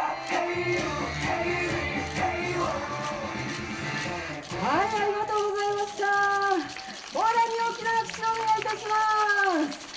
はいありがとうございました。お笑いに大きな拍手をお願いいたします。